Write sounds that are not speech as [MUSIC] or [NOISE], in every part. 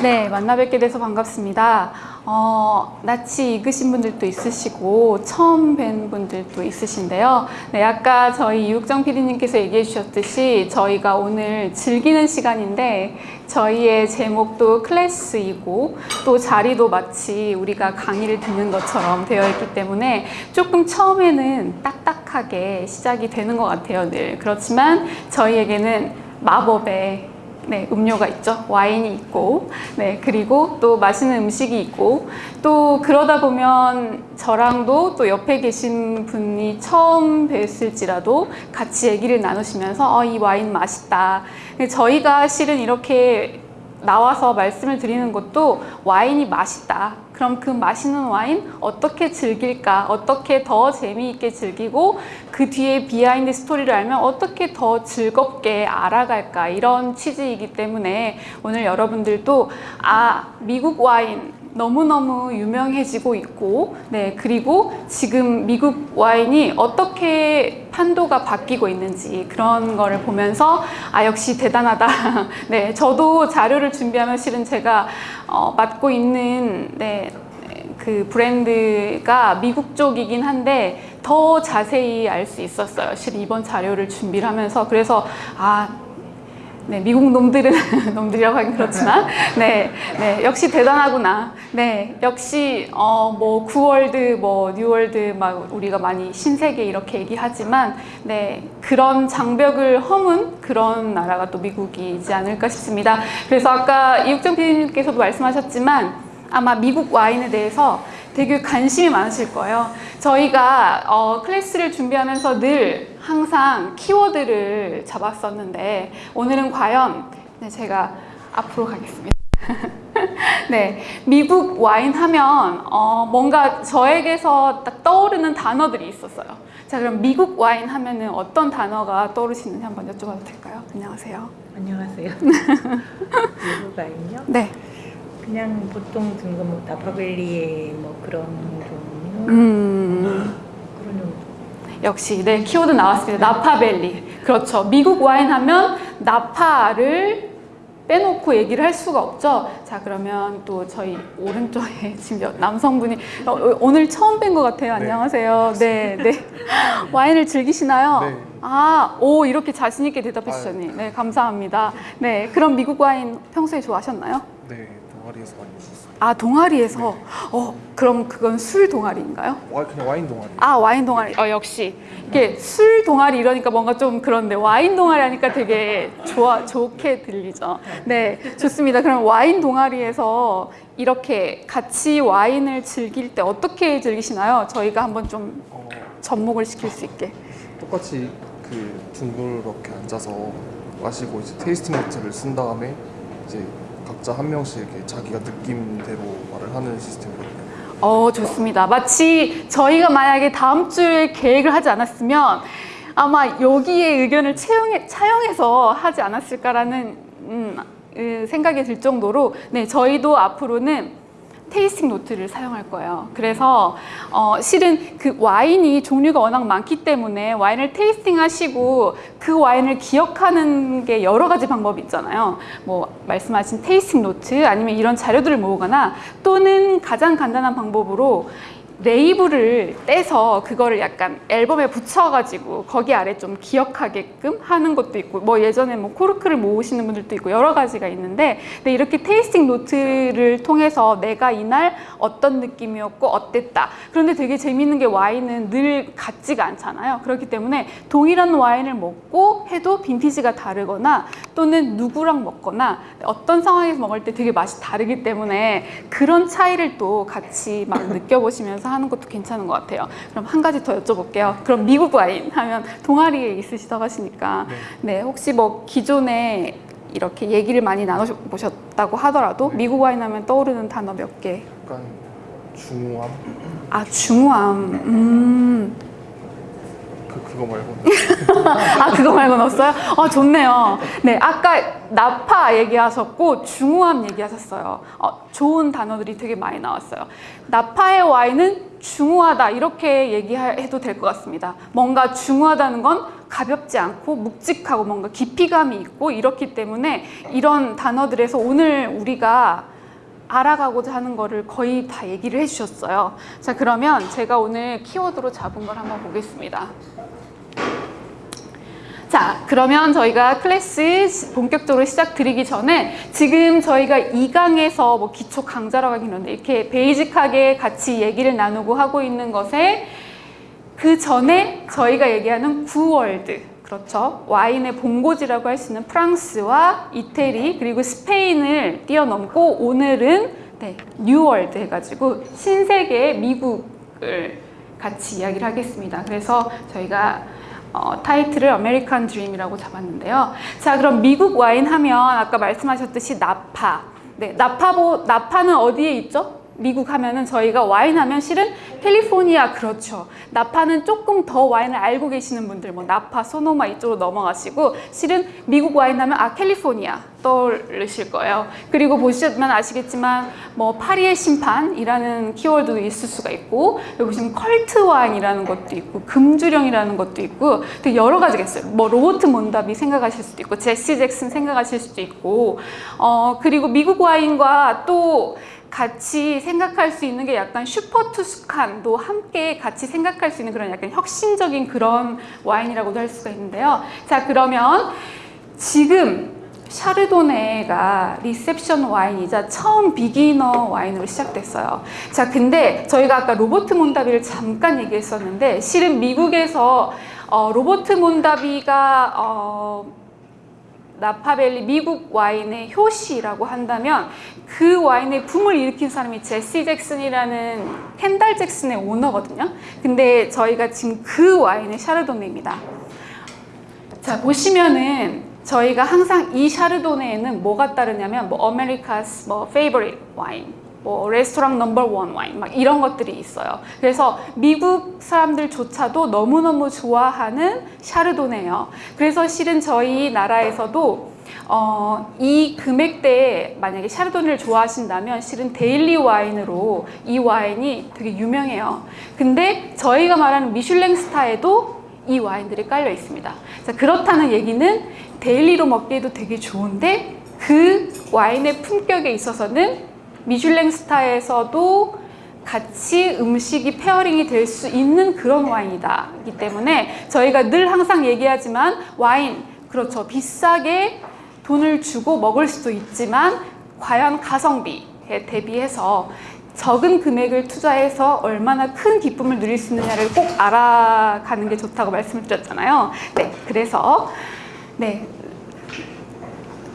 네, 만나 뵙게 돼서 반갑습니다. 어, 낯이 익으신 분들도 있으시고 처음 뵌 분들도 있으신데요. 네, 아까 저희 유육정 PD님께서 얘기해 주셨듯이 저희가 오늘 즐기는 시간인데 저희의 제목도 클래스이고 또 자리도 마치 우리가 강의를 듣는 것처럼 되어 있기 때문에 조금 처음에는 딱딱하게 시작이 되는 것 같아요, 늘. 그렇지만 저희에게는 마법의 네, 음료가 있죠. 와인이 있고, 네, 그리고 또 맛있는 음식이 있고, 또 그러다 보면 저랑도 또 옆에 계신 분이 처음 뵀을지라도 같이 얘기를 나누시면서, 어, 이 와인 맛있다. 저희가 실은 이렇게 나와서 말씀을 드리는 것도 와인이 맛있다. 그럼 그 맛있는 와인 어떻게 즐길까? 어떻게 더 재미있게 즐기고 그 뒤에 behind story를 알면 어떻게 더 즐겁게 알아갈까? 이런 취지이기 때문에 오늘 여러분들도 아, 미국 와인 너무너무 유명해지고 있고 네 그리고 지금 미국 와인이 어떻게 판도가 바뀌고 있는지 그런 거를 보면서 아 역시 대단하다. [LAUGHS] 네 저도 자료를 준비하면 실은 제가 어, 맡고 있는 네, 그 브랜드가 미국 쪽이긴 한데 더 자세히 알 수 있었어요. 실은 이번 자료를 준비를 하면서. 그래서 아 네, 미국 놈들은 [LAUGHS] 놈들이라고 하긴 그렇지만 네, 네, 역시 대단하구나. 네, 역시 어, 뭐 구 World, 뭐 New World 막 우리가 많이 신세계 이렇게 얘기하지만 네, 그런 장벽을 허문 그런 나라가 또 미국이지 않을까 싶습니다. 그래서 아까 이육정 PD님께서도 말씀하셨지만 아마 미국 와인에 대해서 되게 관심이 많으실 거예요. 저희가 어, 클래스를 준비하면서 늘 항상 키워드를 잡았었는데 오늘은 과연 네, 제가 앞으로 가겠습니다. [LAUGHS] 네, 미국 와인 하면 어, 뭔가 저에게서 딱 떠오르는 단어들이 있었어요. 자, 그럼 미국 와인 하면 은 어떤 단어가 떠오르시는지 한번 여쭤봐도 될까요? 안녕하세요. 안녕하세요. [LAUGHS] 미국 와인요? 네. 그냥 보통 등급 뭐 나파밸리의 뭐 그런 종류 음. 그런 정도. 역시 네 키워드 나왔습니다. 나파밸리. 그렇죠. 미국 와인 하면 나파를 빼놓고 얘기를 할 수가 없죠. 자 그러면 또 저희 오른쪽에 [LAUGHS] 지금 여- 남성분이 어, 어, 오늘 처음 뵌 것 같아요. 안녕하세요. 네, 네. [LAUGHS] 와인을 즐기시나요? 네. 아, 오 이렇게 자신 있게 대답해 주셨니. 네, 감사합니다. 네, 그럼 미국 와인 평소에 좋아하셨나요? 네, 동아리에서 많이 했었어요. 아 동아리에서. 어, 그럼 그건 술 동아리인가요? 와, 그냥 와인 동아리. 아 와인 동아리. 어 역시. 이게 술 동아리 이러니까 뭔가 좀 그런데 와인 동아리 하니까 되게 좋아 좋게 들리죠. 네 좋습니다. 그럼 와인 동아리에서 이렇게 같이 와인을 즐길 때 어떻게 즐기시나요? 저희가 한번 좀 어, 접목을 시킬 수 있게. 똑같이 그 둥그렇게 앉아서 마시고 이제 tasting note를 쓴 다음에 이제 각자 한 명씩 이렇게 자기가 느낌대로 말을 하는 시스템이거든요. 어 좋습니다 마치 저희가 만약에 다음 주에 계획을 하지 않았으면 아마 여기에 의견을 채용해, 차용해서 하지 않았을까라는 음, 음, 생각이 들 정도로 네 저희도 앞으로는 tasting note를 사용할 거예요. 그래서 어, 실은 그 와인이 종류가 워낙 많기 때문에 와인을 tasting 하시고 그 와인을 기억하는 게 여러 가지 방법이 있잖아요. 뭐 말씀하신 tasting note 아니면 이런 자료들을 모으거나 또는 가장 간단한 방법으로 레이블을 떼서 그거를 약간 앨범에 붙여가지고 거기 아래 좀 기억하게끔 하는 것도 있고 뭐 예전에 뭐 코르크를 모으시는 분들도 있고 여러 가지가 있는데 근데 이렇게 tasting note를 통해서 내가 이날 어떤 느낌이었고 어땠다. 그런데 되게 재밌는 게 와인은 늘 같지가 않잖아요. 그렇기 때문에 동일한 와인을 먹고 해도 빈티지가 다르거나 또는 누구랑 먹거나 어떤 상황에서 먹을 때 되게 맛이 다르기 때문에 그런 차이를 또 같이 막 느껴보시면서 하는 것도 괜찮은 것 같아요. 그럼 한 가지 더 여쭤볼게요. 그럼 미국 와인 하면 동아리에 있으시다고 하시니까 네 혹시 뭐 기존에 이렇게 얘기를 많이 나눠보셨다고 하더라도 미국 와인 하면 떠오르는 단어 몇 개? 약간 중후함 아 중후함. 음. 그 그거 말고는 [LAUGHS] 아 그거 말고는 없어요? 아 좋네요. 네 아까 나파 얘기하셨고 중후함 얘기하셨어요. 어, 좋은 단어들이 되게 많이 나왔어요. 나파의 Y는 중후하다 이렇게 얘기해도 될 것 같습니다. 뭔가 중후하다는 건 가볍지 않고 묵직하고 뭔가 깊이감이 있고 이렇기 때문에 이런 단어들에서 오늘 우리가 알아가고자 하는 거를 거의 다 얘기를 해주셨어요. 자 그러면 제가 오늘 키워드로 잡은 걸 한번 보겠습니다. 자, 그러면 저희가 클래스 시- 본격적으로 시작 드리기 전에 지금 저희가 2강에서 뭐 기초 강좌라고 하긴 하는데 이렇게 베이직하게 같이 얘기를 나누고 하고 있는 것에 그 전에 저희가 얘기하는 구월드 그렇죠. 와인의 본고지라고 할 수 있는 프랑스와 이태리 그리고 스페인을 뛰어넘고 오늘은 네, New World 해가지고 신세계 미국을 같이 이야기를 하겠습니다. 그래서 저희가 어, 타이틀을 아메리칸 드림이라고 잡았는데요. 자, 그럼 미국 와인 하면 아까 말씀하셨듯이 나파. 네, 나파보 나파는 어디에 있죠? 미국 하면은 저희가 와인 하면 실은 캘리포니아 그렇죠. 나파는 조금 더 와인을 알고 계시는 분들 뭐 나파, 소노마 이쪽으로 넘어가시고 실은 미국 와인 하면 아 캘리포니아 떠오르실 거예요. 그리고 보시면 아시겠지만 뭐 파리의 심판이라는 키워드도 있을 수가 있고 여기 보시면 컬트 와인이라는 것도 있고 금주령이라는 것도 있고 되게 여러 가지가 있어요. 뭐 로버트 몬다비 생각하실 수도 있고 제시 잭슨 생각하실 수도 있고 어 그리고 미국 와인과 또 같이 생각할 수 있는 게 약간 슈퍼 투스칸도 함께 같이 생각할 수 있는 그런 약간 혁신적인 그런 와인이라고도 할 수가 있는데요. 자, 그러면 지금 샤르도네가 리셉션 와인이자 처음 beginner 와인으로 시작됐어요. 자, 근데 저희가 아까 로버트 몬다비를 잠깐 얘기했었는데 실은 미국에서 어, 로버트 몬다비가 어, 나파밸리 미국 와인의 효시라고 한다면 그 와인의 붐을 일으킨 사람이 제시 잭슨이라는 켄달 잭슨의 오너거든요. 근데 저희가 지금 그 와인의 샤르도네입니다. 자 보시면은 저희가 항상 이 샤르도네에는 뭐가 따르냐면 뭐 America's 뭐 favorite wine 뭐 레스토랑 number one wine 막 이런 것들이 있어요. 그래서 미국 사람들조차도 너무너무 좋아하는 샤르도네예요. 그래서 실은 저희 나라에서도 어, 이 금액대에 만약에 샤르도네를 좋아하신다면 실은 daily 와인으로 이 와인이 되게 유명해요. 근데 저희가 말하는 미슐랭 스타에도 이 와인들이 깔려 있습니다. 자, 그렇다는 얘기는 daily로 먹기에도 되게 좋은데 그 와인의 품격에 있어서는 미슐랭 스타에서도 같이 음식이 pairing이 될 수 있는 그런 와인이다. 기 때문에 저희가 늘 항상 얘기하지만 와인, 그렇죠. 비싸게 돈을 주고 먹을 수도 있지만 과연 가성비에 대비해서 적은 금액을 투자해서 얼마나 큰 기쁨을 누릴 수 있느냐를 꼭 알아가는 게 좋다고 말씀을 드렸잖아요. 네, 그래서 네,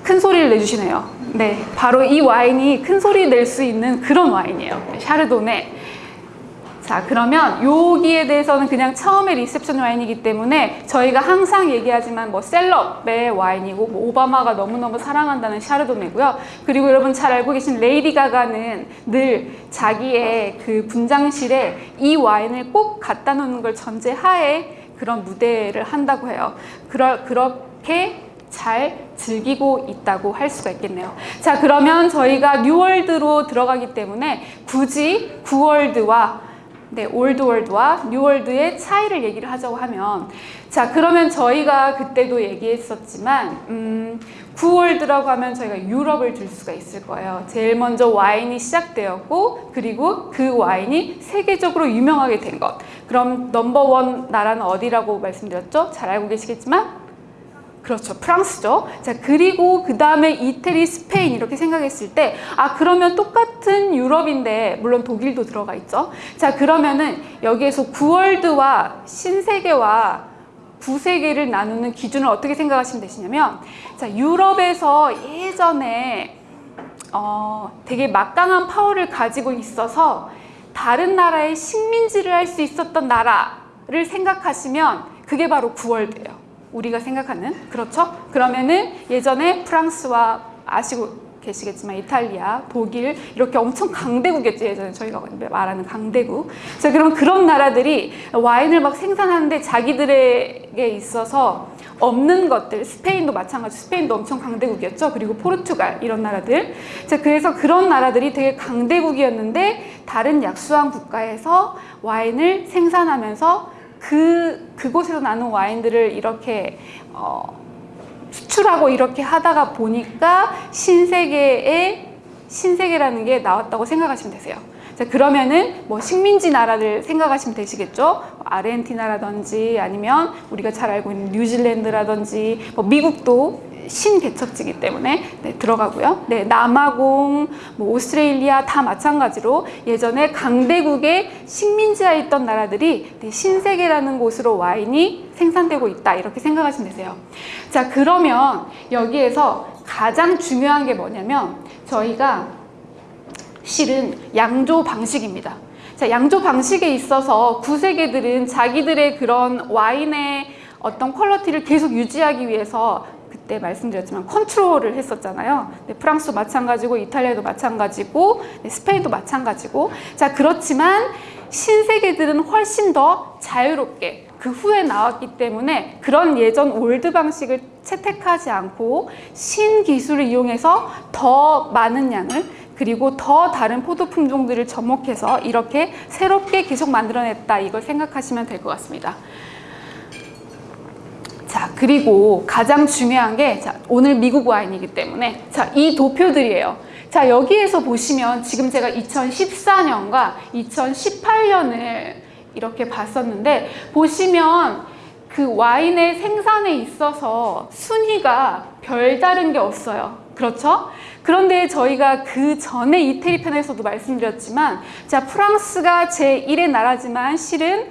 큰 소리를 내주시네요. 네, 바로 이 와인이 큰 소리 낼 수 있는 그런 와인이에요. 샤르도네. 자, 그러면 여기에 대해서는 그냥 처음에 리셉션 와인이기 때문에 저희가 항상 얘기하지만 뭐 셀럽의 와인이고 뭐 오바마가 너무너무 사랑한다는 샤르도네고요. 그리고 여러분 잘 알고 계신 레이디 가가는 늘 자기의 그 분장실에 이 와인을 꼭 갖다 놓는 걸 전제하에 그런 무대를 한다고 해요. 그러, 그렇게 잘 즐기고 있다고 할 수가 있겠네요. 자, 그러면 저희가 New World로 들어가기 때문에 굳이 구월드와 네, Old World와 New World의 차이를 얘기를 하자고 하면 자, 그러면 저희가 그때도 얘기했었지만 음, 구월드라고 하면 저희가 유럽을 들 수가 있을 거예요. 제일 먼저 와인이 시작되었고 그리고 그 와인이 세계적으로 유명하게 된 것. 그럼 넘버원 나라는 어디라고 말씀드렸죠? 잘 알고 계시겠지만 그렇죠. 프랑스죠. 자, 그리고 그 다음에 이태리, 스페인 이렇게 생각했을 때, 아, 그러면 똑같은 유럽인데, 물론 독일도 들어가 있죠. 자, 그러면은 여기에서 구월드와 신세계와 구세계를 나누는 기준을 어떻게 생각하시면 되시냐면, 자, 유럽에서 예전에 어, 되게 막강한 파워를 가지고 있어서 다른 나라의 식민지를 할 수 있었던 나라를 생각하시면 그게 바로 구월드예요. 우리가 생각하는 그렇죠? 그러면은 예전에 프랑스와 아시고 계시겠지만 이탈리아, 독일 이렇게 엄청 강대국이었죠 예전에 저희가 말하는 강대국. 자 그럼 그런 나라들이 와인을 막 생산하는데 자기들에게 있어서 없는 것들 스페인도 마찬가지 스페인도 엄청 강대국이었죠 그리고 포르투갈 이런 나라들 자 그래서 그런 나라들이 되게 강대국이었는데 다른 약수한 국가에서 와인을 생산하면서 그 그곳에서 나는 와인들을 이렇게 어, 수출하고 이렇게 하다가 보니까 신세계의 신세계라는 게 나왔다고 생각하시면 되세요. 자 그러면은 뭐 식민지 나라들 생각하시면 되시겠죠? 뭐 아르헨티나라든지 아니면 우리가 잘 알고 있는 뉴질랜드라든지 뭐 미국도 신개척지기 때문에 네, 들어가고요. 네, 남아공, 뭐 오스트레일리아 다 마찬가지로 예전에 강대국의 식민지하에 있던 나라들이 네, 신세계라는 곳으로 와인이 생산되고 있다 이렇게 생각하시면 되세요. 자 그러면 여기에서 가장 중요한 게 뭐냐면 저희가 실은 양조 방식입니다. 자, 양조 방식에 있어서 구세계들은 자기들의 그런 와인의 어떤 quality를 계속 유지하기 위해서 그 때 말씀드렸지만 컨트롤을 했었잖아요. 네, 프랑스도 마찬가지고 이탈리아도 마찬가지고 네, 스페인도 마찬가지고 자 그렇지만 신세계들은 훨씬 더 자유롭게 그 후에 나왔기 때문에 그런 예전 old 방식을 채택하지 않고 신기술을 이용해서 더 많은 양을 그리고 더 다른 포도 품종들을 접목해서 이렇게 새롭게 계속 만들어냈다 이걸 생각하시면 될 것 같습니다. 자 그리고 가장 중요한 게 자, 오늘 미국 와인이기 때문에 자 이 도표들이에요. 자 여기에서 보시면 지금 제가 2014년과 2018년을 이렇게 봤었는데 보시면 그 와인의 생산에 있어서 순위가 별다른 게 없어요. 그렇죠? 그런데 저희가 그 전에 이태리 편에서도 말씀드렸지만 자 프랑스가 제1의 나라지만 실은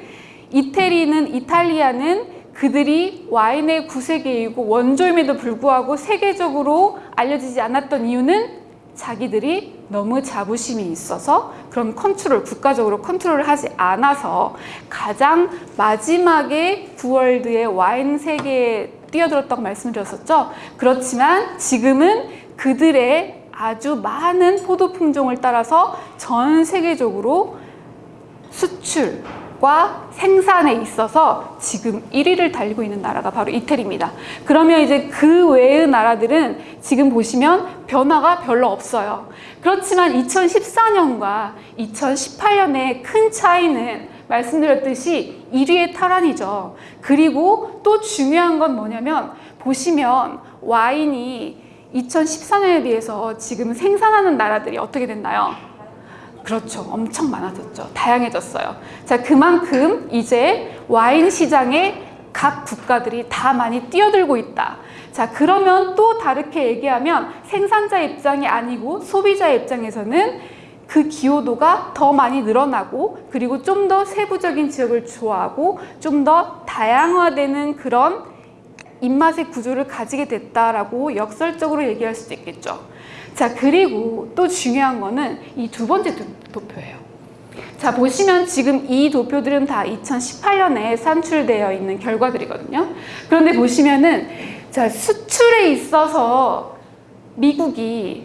이태리는 이탈리아는 그들이 와인의 구세계이고 원조임에도 불구하고 세계적으로 알려지지 않았던 이유는 자기들이 너무 자부심이 있어서 그런 컨트롤, 국가적으로 컨트롤을 하지 않아서 가장 마지막에 구월드의 와인 세계에 뛰어들었다고 말씀드렸었죠. 그렇지만 지금은 그들의 아주 많은 포도 품종을 따라서 전 세계적으로 수출 과 생산에 있어서 지금 1위를 달리고 있는 나라가 바로 이태리입니다. 그러면 이제 그 외의 나라들은 지금 보시면 변화가 별로 없어요. 그렇지만 2014년과 2018년의 큰 차이는 말씀드렸듯이 1위의 탈환이죠. 그리고 또 중요한 건 뭐냐면 보시면 와인이 2014년에 비해서 지금 생산하는 나라들이 어떻게 됐나요? 그렇죠. 엄청 많아졌죠. 다양해졌어요. 자, 그만큼 이제 와인 시장에 각 국가들이 다 많이 뛰어들고 있다. 자, 그러면 또 다르게 얘기하면 생산자 입장이 아니고 소비자 입장에서는 그 기여도가 더 많이 늘어나고 그리고 좀 더 세부적인 지역을 좋아하고 좀 더 다양화되는 그런 입맛의 구조를 가지게 됐다라고 역설적으로 얘기할 수도 있겠죠. 자, 그리고 또 중요한 거는 이 두 번째 도- 도표예요. 자, 보시면 지금 이 도표들은 다 2018년에 산출되어 있는 결과들이거든요. 그런데 보시면은 자, 수출에 있어서 미국이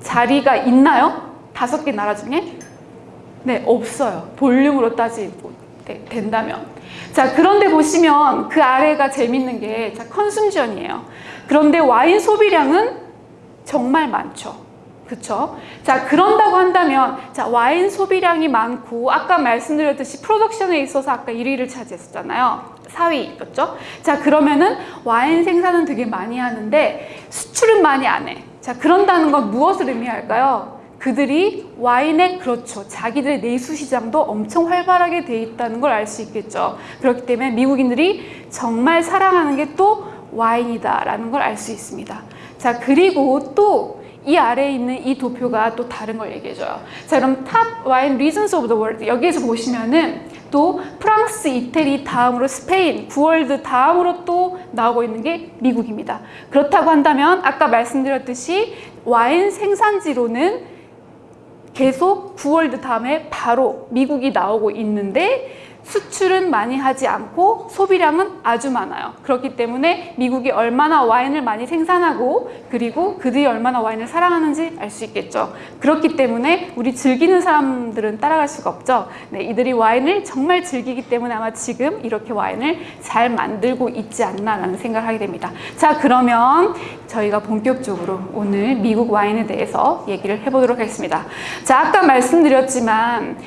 자리가 있나요? 다섯 개 나라 중에? 네, 없어요. 볼륨으로 따지고 네, 된다면. 자, 그런데 보시면 그 아래가 재밌는 게 자, 컨숨전이에요. 그런데 와인 소비량은 정말 많죠. 그쵸? 자, 그런다고 한다면, 자, 와인 소비량이 많고, 아까 말씀드렸듯이 프로덕션에 있어서 아까 1위를 차지했었잖아요. 4위였죠? 자, 그러면은 와인 생산은 되게 많이 하는데, 수출은 많이 안 해. 자, 그런다는 건 무엇을 의미할까요? 그들이 와인의 그렇죠. 자기들의 내수 시장도 엄청 활발하게 돼 있다는 걸 알 수 있겠죠. 그렇기 때문에 미국인들이 정말 사랑하는 게 또 와인이다 라는 걸 알 수 있습니다. 자, 그리고 또 이 아래에 있는 이 도표가 또 다른 걸 얘기해줘요. 자, 그럼 top wine regions of the world 여기에서 보시면은 또 프랑스, 이태리 다음으로 스페인, 구월드 다음으로 또 나오고 있는 게 미국입니다. 그렇다고 한다면 아까 말씀드렸듯이 와인 생산지로는 계속 구월드 다음에 바로 미국이 나오고 있는데 수출은 많이 하지 않고 소비량은 아주 많아요. 그렇기 때문에 미국이 얼마나 와인을 많이 생산하고 그리고 그들이 얼마나 와인을 사랑하는지 알 수 있겠죠. 그렇기 때문에 우리 즐기는 사람들은 따라갈 수가 없죠. 네, 이들이 와인을 정말 즐기기 때문에 아마 지금 이렇게 와인을 잘 만들고 있지 않나라는 생각을 하게 됩니다. 자, 그러면 저희가 본격적으로 오늘 미국 와인에 대해서 얘기를 해보도록 하겠습니다. 자, 아까 말씀드렸지만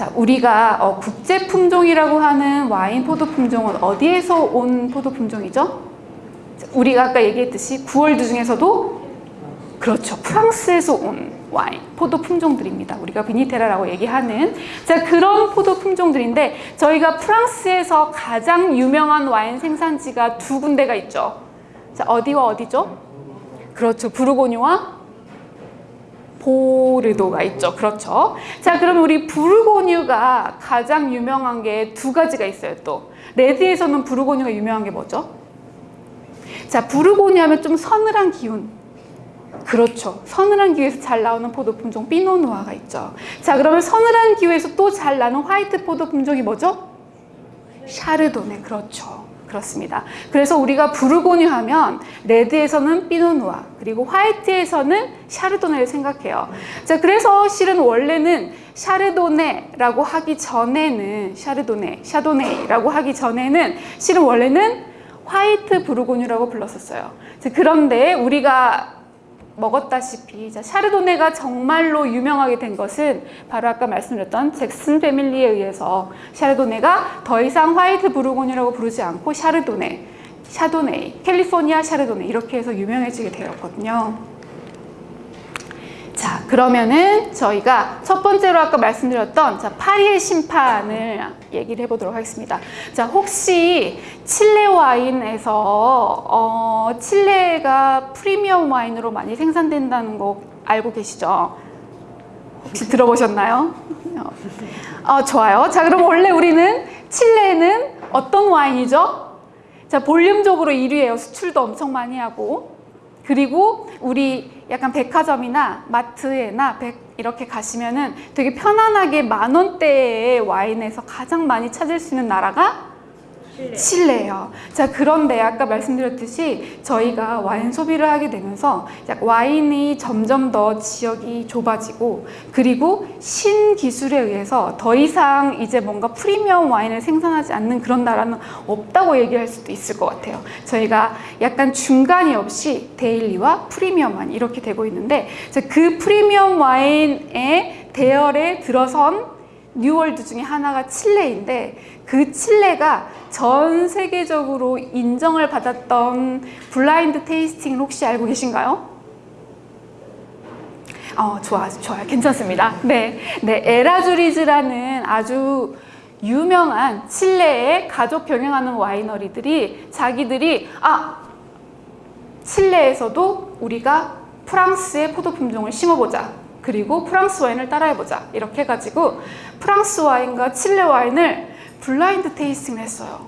자, 우리가 어, 국제 품종이라고 하는 와인 포도 품종은 어디에서 온 포도 품종이죠? 자, 우리가 아까 얘기했듯이 9월드 중에서도 그렇죠. 프랑스에서 온 와인, 포도 품종들입니다. 우리가 비니테라라고 얘기하는 자 그런 포도 품종들인데 저희가 프랑스에서 가장 유명한 와인 생산지가 두 군데가 있죠. 자 어디와 어디죠? 그렇죠. 부르고뉴와 보르도가 있죠. 그렇죠. 자, 그럼 우리 부르고뉴가 가장 유명한 게 두 가지가 있어요. 또 레드에서는 부르고뉴가 유명한 게 뭐죠? 자, 부르고뉴 하면 좀 서늘한 기운. 그렇죠. 서늘한 기후에서 잘 나오는 포도 품종 피노누아가 있죠. 자, 그러면 서늘한 기후에서 또 잘 나는 화이트 포도 품종이 뭐죠? 샤르도네. 그렇죠. 그렇습니다. 그래서 우리가 부르고뉴 하면 레드에서는 피노누아 그리고 화이트에서는 샤르도네를 생각해요. 자, 그래서 실은 원래는 샤르도네라고 하기 전에는 샤르도네, 샤도네이라고 하기 전에는 실은 원래는 화이트 부르고뉴라고 불렀었어요. 자, 그런데 우리가 먹었다시피 자, 샤르도네가 정말로 유명하게 된 것은 바로 아까 말씀드렸던 잭슨 패밀리에 의해서 샤르도네가 더 이상 화이트 부르고뉴라고 부르지 않고 샤르도네, 샤도네이, 캘리포니아 샤르도네 이렇게 해서 유명해지게 되었거든요. 자, 그러면은 저희가 첫 번째로 아까 말씀드렸던 자, 파리의 심판을 얘기를 해보도록 하겠습니다. 자, 혹시 칠레 와인에서 어, 칠레가 프리미엄 와인으로 많이 생산된다는 거 알고 계시죠? 혹시 들어보셨나요? 어, 좋아요. 자, 그럼 원래 우리는 칠레는 어떤 와인이죠? 자, 볼륨적으로 1위예요. 수출도 엄청 많이 하고. 그리고 우리 약간 백화점이나 마트에나 백 이렇게 가시면은 되게 편안하게 만 원대의 와인에서 가장 많이 찾을 수 있는 나라가. 칠레예요. 자, 그런데 아까 말씀드렸듯이 저희가 와인 소비를 하게 되면서 약 와인이 점점 더 지역이 좁아지고 그리고 신기술에 의해서 더 이상 이제 뭔가 프리미엄 와인을 생산하지 않는 그런 나라는 없다고 얘기할 수도 있을 것 같아요. 저희가 약간 중간이 없이 데일리와 프리미엄 와인 이렇게 되고 있는데 자, 그 프리미엄 와인의 대열에 들어선 New World 중에 하나가 칠레인데 그 칠레가 전 세계적으로 인정을 받았던 blind tasting을 혹시 알고 계신가요? 어, 좋아, 좋아요. 괜찮습니다. 네. 네, 에라주리즈라는 아주 유명한 칠레의 가족 경영하는 winery들이 자기들이 아, 칠레에서도 우리가 프랑스의 포도 품종을 심어보자. 그리고 프랑스 와인을 따라해보자. 이렇게 해가지고 프랑스 와인과 칠레 와인을 blind tasting을 했어요.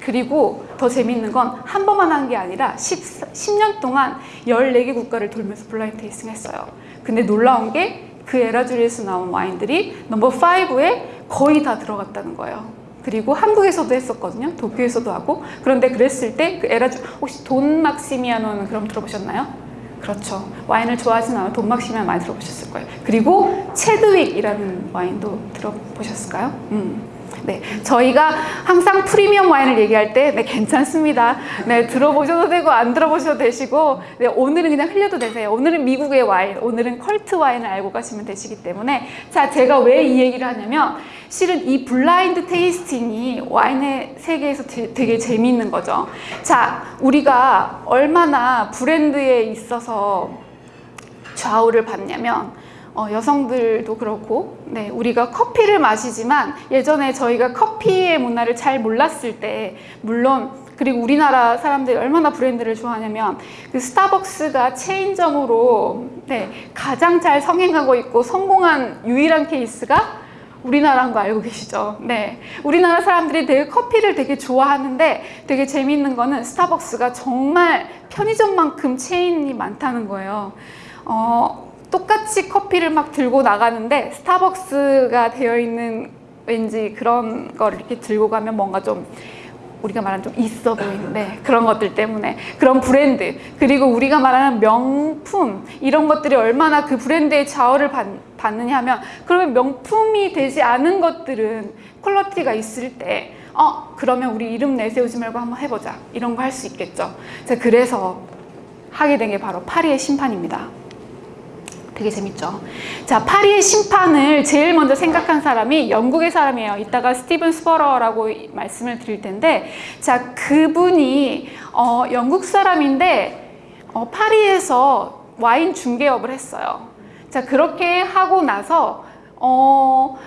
그리고 더 재밌는 건 한 번만 한 게 아니라 10, 10 년 동안 14개 국가를 돌면서 blind tasting 했어요. 근데 놀라운 게 그 에라주리즈에서 나온 와인들이 number 5에 거의 다 들어갔다는 거예요. 그리고 한국에서도 했었거든요. 도쿄에서도 하고. 그런데 그랬을 때 그 에라주 혹시 돈 막시미아노는 그럼 들어보셨나요? 그렇죠. 와인을 좋아하진 않아요. 돈 막시미아 많이 들어보셨을 거예요. 그리고 체드윅이라는 와인도 들어보셨을까요? 음. 네, 저희가 항상 프리미엄 와인을 얘기할 때, 네, 괜찮습니다. 네, 들어보셔도 되고, 안 들어보셔도 되시고, 네, 오늘은 그냥 흘려도 되세요. 오늘은 미국의 와인, 오늘은 컬트 와인을 알고 가시면 되시기 때문에. 자, 제가 왜 이 얘기를 하냐면, 실은 이 blind tasting이 와인의 세계에서 되, 되게 재미있는 거죠. 자, 우리가 얼마나 브랜드에 있어서 좌우를 받냐면, 어, 여성들도 그렇고, 네, 우리가 커피를 마시지만 예전에 저희가 커피의 문화를 잘 몰랐을 때, 물론 그리고 우리나라 사람들이 얼마나 브랜드를 좋아하냐면 그 스타벅스가 체인점으로 네, 가장 잘 성행하고 있고 성공한 유일한 케이스가 우리나라인 거 알고 계시죠? 네. 우리나라 사람들이 되게 커피를 되게 좋아하는데 되게 재미있는 거는 스타벅스가 정말 편의점만큼 체인이 많다는 거예요. 어, 똑같이 커피를 막 들고 나가는데 스타벅스가 되어 있는 왠지 그런 걸 이렇게 들고 가면 뭔가 좀 우리가 말하는 좀 있어 보이는데 그런 것들 때문에 그런 브랜드 그리고 우리가 말하는 명품 이런 것들이 얼마나 그 브랜드의 좌우를 받, 받느냐 하면 그러면 명품이 되지 않은 것들은 quality가 있을 때 어, 그러면 우리 이름 내세우지 말고 한번 해보자. 이런 거 할 수 있겠죠. 자, 그래서 하게 된 게 바로 파리의 심판입니다. 되게 재밌죠. 자, 파리의 심판을 제일 먼저 생각한 사람이 영국의 사람이에요. 이따가 스티븐 스퍼러라고 이- 말씀을 드릴 텐데, 자, 그분이 어, 영국 사람인데 어, 파리에서 와인 중개업을 했어요. 자, 그렇게 하고 나서 어,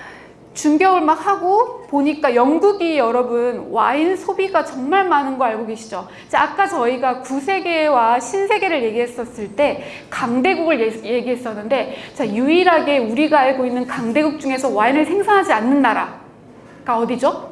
중개업을 막 하고 보니까 영국이 여러분 와인 소비가 정말 많은 거 알고 계시죠? 자, 아까 저희가 구세계와 신세계를 얘기했었을 때 강대국을 예- 얘기했었는데 자, 유일하게 우리가 알고 있는 강대국 중에서 와인을 생산하지 않는 나라가 어디죠?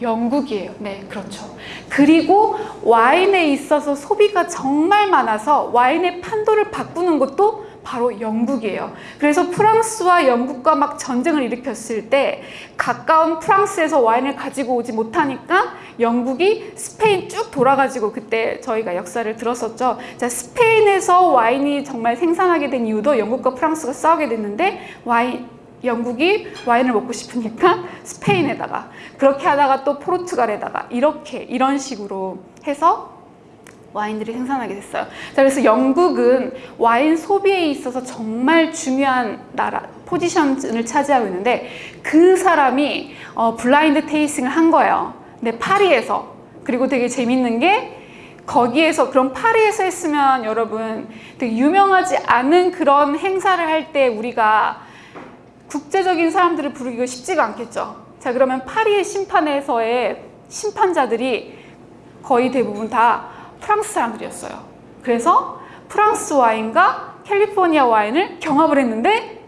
영국이에요. 네, 그렇죠. 그리고 와인에 있어서 소비가 정말 많아서 와인의 판도를 바꾸는 것도 바로 영국이에요. 그래서 프랑스와 영국과 막 전쟁을 일으켰을 때 가까운 프랑스에서 와인을 가지고 오지 못하니까 영국이 스페인 쭉 돌아가지고 그때 저희가 역사를 들었었죠. 자, 스페인에서 와인이 정말 생산하게 된 이유도 영국과 프랑스가 싸우게 됐는데 와인 영국이 와인을 먹고 싶으니까 [LAUGHS] 스페인에다가 그렇게 하다가 또 포르투갈에다가 이렇게 이런 식으로 해서 와인들이 생산하게 됐어요. 자, 그래서 영국은 와인 소비에 있어서 정말 중요한 나라 포지션을 차지하고 있는데 그 사람이 어, 블라인드 테이스팅을 한 거예요. 근데 파리에서 그리고 되게 재밌는 게 거기에서 그럼 파리에서 했으면 여러분 되게 유명하지 않은 그런 행사를 할 때 우리가 국제적인 사람들을 부르기가 쉽지가 않겠죠. 자, 그러면 파리의 심판에서의 심판자들이 거의 대부분 다 프랑스 사람들이었어요. 그래서 프랑스 와인과 캘리포니아 와인을 경합을 했는데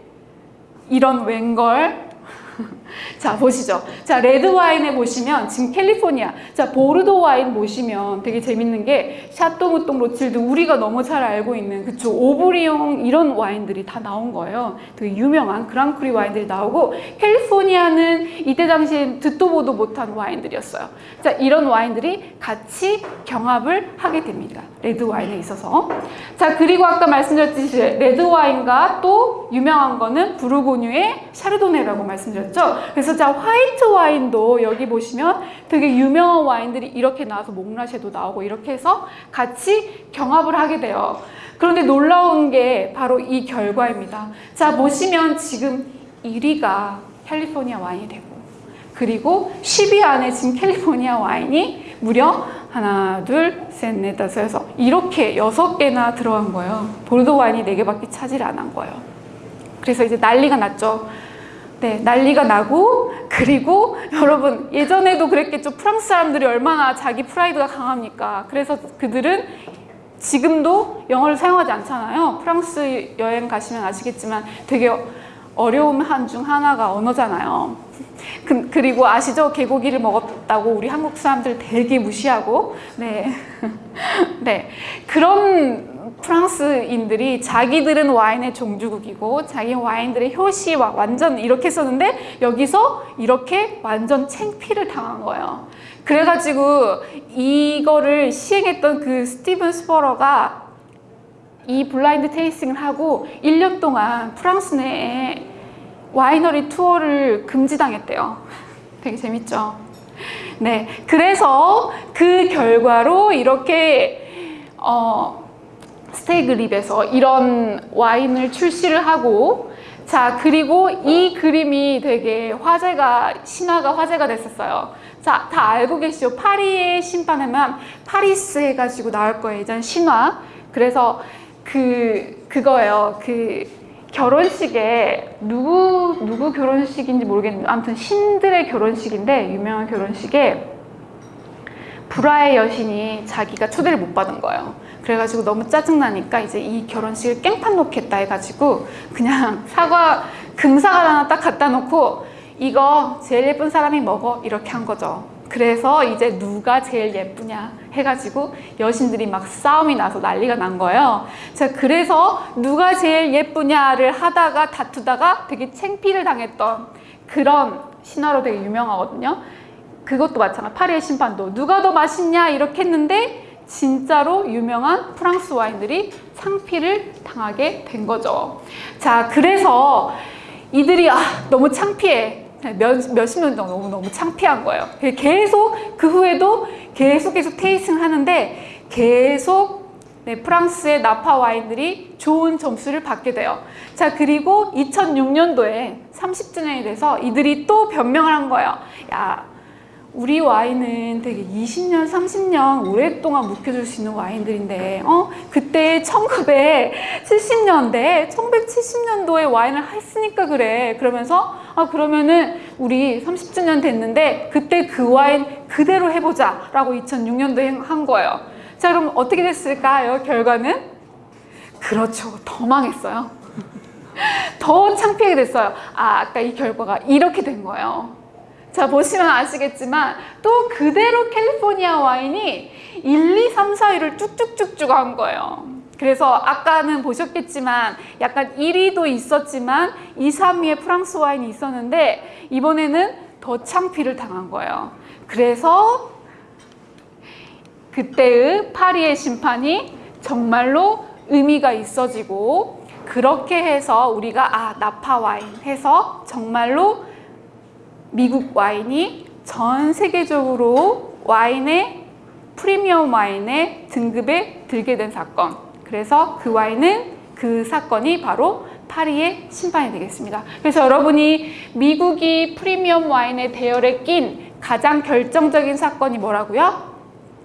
이런, 웬걸 [LAUGHS] [LAUGHS] 자 보시죠. 자 레드 와인에 보시면 지금 캘리포니아, 자 보르도 와인 보시면 되게 재밌는 게 샤또무똥 로칠드 우리가 너무 잘 알고 있는 그쵸 오브리옹 이런 와인들이 다 나온 거예요. 되게 유명한 grand cru 와인들이 나오고 캘리포니아는 이때 당시엔 듣도 보도 못한 와인들이었어요. 자 이런 와인들이 같이 경합을 하게 됩니다. 레드 와인에 있어서. 자 그리고 아까 말씀드렸듯이 레드 와인과 또 유명한 거는 부르고뉴의 샤르도네라고 말씀드렸죠. 그래서 자 화이트 와인도 여기 보시면 되게 유명한 와인들이 이렇게 나와서 몽라쉐도 나오고 이렇게 해서 같이 경합을 하게 돼요. 그런데 놀라운 게 바로 이 결과입니다. 자 보시면 지금 1위가 캘리포니아 와인이 되고 그리고 10위 안에 지금 캘리포니아 와인이 무려 하나, 둘, 셋, 넷, 다섯, 여섯 이렇게 여섯 개나 들어간 거예요. 보르도 와인이 네 개밖에 차지를 안 한 거예요. 그래서 이제 난리가 났죠. 네, 난리가 나고 그리고 [LAUGHS] 여러분 예전에도 그랬겠죠. 프랑스 사람들이 얼마나 자기 프라이드가 강합니까? 그래서 그들은 지금도 영어를 사용하지 않잖아요. 프랑스 여행 가시면 아시겠지만 되게 어려움 한 중 하나가 언어잖아요. [LAUGHS] 그, 그리고 아시죠? 개고기를 먹었다고 우리 한국 사람들 되게 무시하고 네. [LAUGHS] 네. 그런 프랑스인들이 자기들은 와인의 종주국이고 자기 와인들의 효시 와 완전 이렇게 썼는데 여기서 이렇게 완전 챙피를 당한 거예요. 그래가지고 이거를 시행했던 그 스티븐 스퍼러가 이 blind tasting을 하고 1년 동안 프랑스 내에 와이너리 투어를 금지당했대요. [LAUGHS] 되게 재밌죠? 네. 그래서 그 결과로 이렇게, 어, 스택스립에서 이런 와인을 출시를 하고, 자, 그리고 이 그림이 되게 화제가, 신화가 화제가 됐었어요. 자, 다 알고 계시죠? 파리의 심판하면 파리스 해가지고 나올 거예요. 예전 신화. 그래서 그, 그거예요. 그, 결혼식에 누구 누구 결혼식인지 모르겠는데 아무튼 신들의 결혼식인데 유명한 결혼식에 불화의 여신이 자기가 초대를 못 받은 거예요. 그래가지고 너무 짜증나니까 이제 이 결혼식을 깽판 놓겠다 해가지고 그냥 [LAUGHS] 사과 금사과 하나 딱 갖다 놓고 이거 제일 예쁜 사람이 먹어 이렇게 한 거죠. 그래서 이제 누가 제일 예쁘냐 해가지고 여신들이 막 싸움이 나서 난리가 난 거예요. 자, 그래서 누가 제일 예쁘냐를 하다가 다투다가 되게 챙피를 당했던 그런 신화로 되게 유명하거든요. 그것도 마찬가지. 파리의 심판도 누가 더 맛있냐 이렇게 했는데 진짜로 유명한 프랑스 와인들이 창피를 당하게 된 거죠. 자, 그래서 이들이 아, 너무 창피해. 몇, 몇십 년 정도 너무, 너무 창피한 거예요. 계속 그 후에도 계속 계속 테이스팅 하는데 계속 네, 프랑스의 나파 와인들이 좋은 점수를 받게 돼요. 자, 그리고 2006년도에 30주년이 돼서 이들이 또 변명을 한 거예요. 야, 우리 와인은 되게 20년, 30년 오랫동안 묵혀줄 수 있는 와인들인데, 어? 그때 1970년대, 1970년도에 와인을 했으니까 그래. 그러면서, 아, 그러면은 우리 30주년 됐는데, 그때 그 와인 그대로 해보자. 라고 2006년도에 한 거예요. 자, 그럼 어떻게 됐을까요? 결과는? 그렇죠. 더 망했어요. [LAUGHS] 더 창피하게 됐어요. 아, 아까 이 결과가 이렇게 된 거예요. 자, 보시면 아시겠지만 또 그대로 캘리포니아 와인이 1, 2, 3, 4위를 쭉쭉쭉쭉 한 거예요. 그래서 아까는 보셨겠지만 약간 1위도 있었지만 2, 3위에 프랑스 와인이 있었는데 이번에는 더 창피를 당한 거예요. 그래서 그때의 파리의 심판이 정말로 의미가 있어지고 그렇게 해서 우리가 아 나파 와인 해서 정말로 미국 와인이 전 세계적으로 와인의 프리미엄 와인의 등급에 들게 된 사건. 그래서 그 와인은 그 사건이 바로 파리의 심판이 되겠습니다. 그래서 여러분이 미국이 프리미엄 와인의 대열에 낀 가장 결정적인 사건이 뭐라고요?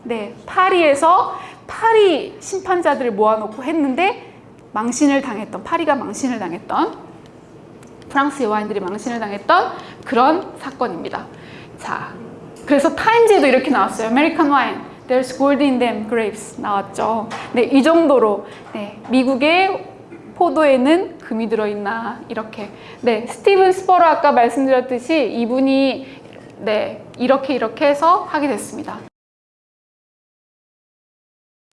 네, 파리에서 파리 심판자들을 모아놓고 했는데 망신을 당했던 파리가 망신을 당했던 프랑스의 와인들이 망신을 당했던 그런 사건입니다. 자, 그래서 타임즈에도 이렇게 나왔어요. American wine, there's gold in them grapes 나왔죠. 네, 이 정도로 네, 미국의 포도에는 금이 들어있나 이렇게. 네, 스티븐 스퍼리어 아까 말씀드렸듯이 이분이 네, 이렇게 이렇게 해서 하게 됐습니다.